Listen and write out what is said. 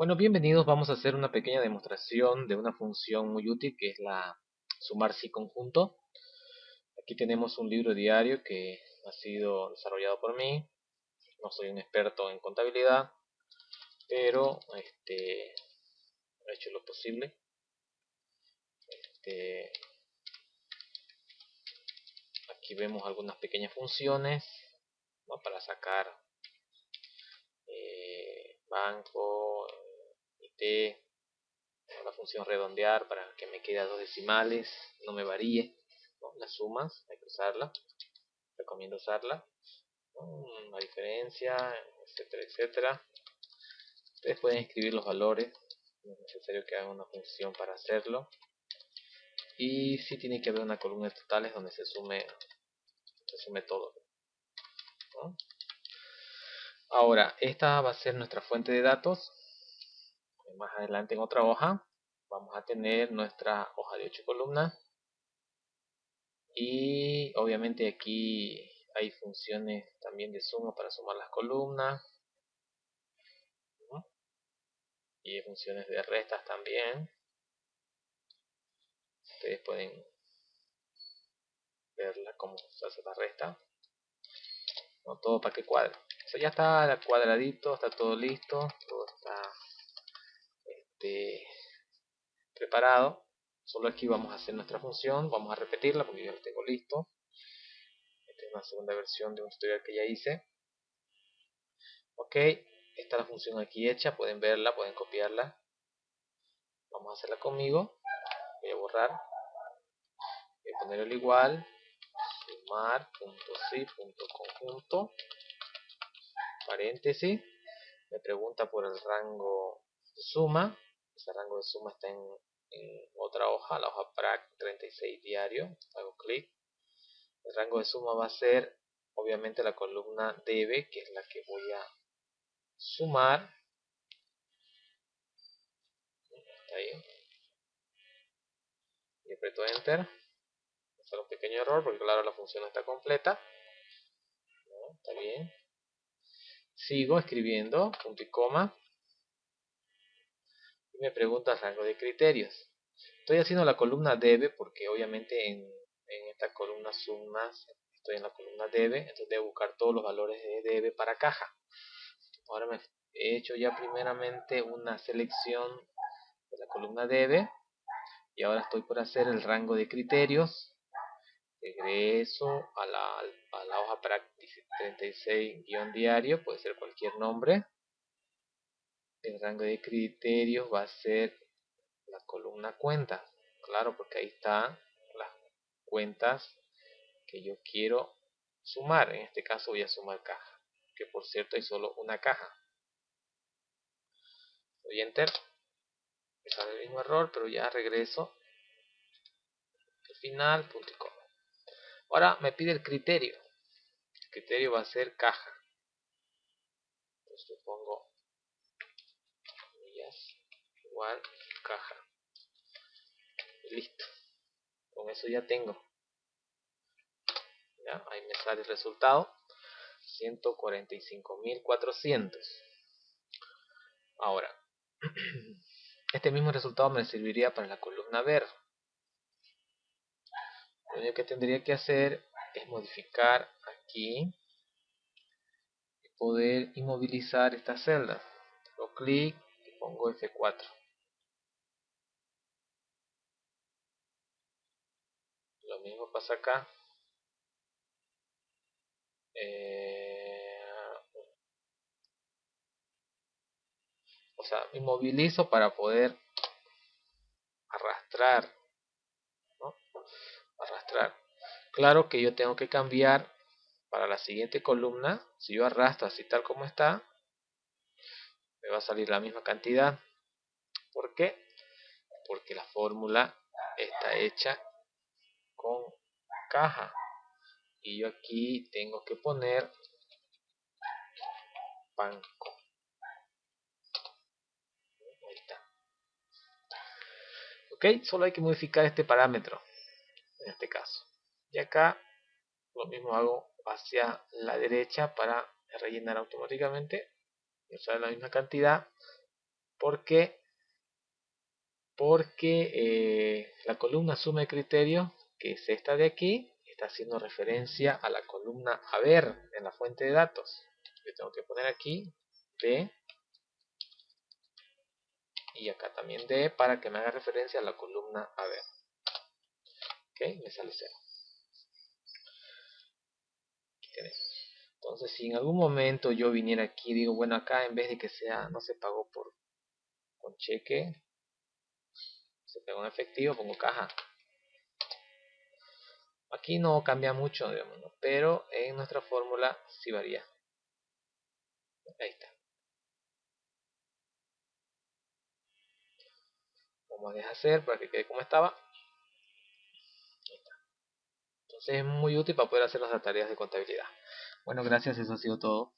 Bueno, bienvenidos. Vamos a hacer una pequeña demostración de una función muy útil que es la sumar si conjunto. Aquí tenemos un libro diario que ha sido desarrollado por mí. No soy un experto en contabilidad, pero este, he hecho lo posible. Este, aquí vemos algunas pequeñas funciones para sacar eh, banco, la función redondear para que me quede a dos decimales, no me varíe las sumas, hay que usarla, recomiendo usarla, la diferencia, etcétera, etcétera. Ustedes pueden escribir los valores, no es necesario que hagan una función para hacerlo. Y si tiene que haber una columna de totales donde se sume, se sume todo. Ahora, esta va a ser nuestra fuente de datos más adelante en otra hoja vamos a tener nuestra hoja de 8 columnas. Y obviamente aquí hay funciones también de suma para sumar las columnas. Y funciones de restas también. Ustedes pueden verla cómo se hace la resta. No todo para que cuadre. Eso ya está cuadradito está todo listo todo está este, preparado. Solo aquí vamos a hacer nuestra función, vamos a repetirla porque ya lo tengo listo. Esta es una segunda versión de un tutorial que ya hice. Ok, esta es la función aquí hecha, pueden verla, pueden copiarla. Vamos a hacerla conmigo. Voy a borrar. Voy a poner el igual. Sumar, punto si, punto conjunto. Paréntesis. Me pregunta por el rango de suma ese rango de suma está en, otra hoja, la hoja PRAC 36 diario, hago clic, el rango de suma va a ser obviamente la columna debe, que es la que voy a sumar, ahí, y aprieto enter, hacer un pequeño error porque claro la función está completa, está bien, sigo escribiendo, punto y coma, me pregunta rango de criterios. Estoy haciendo la columna debe porque obviamente en, esta columna sumas estoy en la columna debe, entonces debo buscar todos los valores de debe para caja. Ahora me he hecho ya primeramente una selección de la columna debe y ahora estoy por hacer el rango de criterios. Regreso a la, a la hoja para 36-diario, puede ser cualquier nombre el rango de criterios va a ser la columna cuenta. Claro porque ahí están las cuentas que yo quiero sumar. En este caso voy a sumar caja que por cierto hay solo una caja. Doy enter. Me sale el mismo error pero ya regreso. Al final punto y coma. Ahora me pide el criterio. El criterio va a ser caja. Entonces pongo caja. Listo. Con eso ya tengo. ¿Ya? ahí me sale el resultado. 145.400 ahora este mismo resultado me serviría para la columna ver lo único que tendría que hacer es modificar aquí y poder inmovilizar esta celda. Lo clic y pongo F4 mismo pasa acá. Eh, o sea, inmovilizo para poder arrastrar. Arrastrar. Claro que yo tengo que cambiar para la siguiente columna. Si yo arrastro así tal como está, me va a salir la misma cantidad. ¿Por qué? Porque la fórmula está hecha con caja. Y yo aquí tengo que poner banco ahí está. Ok solo hay que modificar este parámetro en este caso. Y acá lo mismo hago hacia la derecha para rellenar automáticamente. Usar la misma cantidad. Porque porque eh, la columna suma de criterio que es esta de aquí está haciendo referencia a la columna haber en la fuente de datos. Yo tengo que poner aquí D y acá también D para que me haga referencia a la columna haber ok me sale 0 entonces si en algún momento yo viniera aquí digo bueno acá en vez de que sea no se pagó por con cheque se pegó en efectivo pongo caja aquí no cambia mucho digamos, pero en nuestra fórmula sí varía. Ahí está. Vamos a dejar hacer para que quede como estaba. Entonces es muy útil para poder hacer las tareas de contabilidad. Bueno gracias eso ha sido todo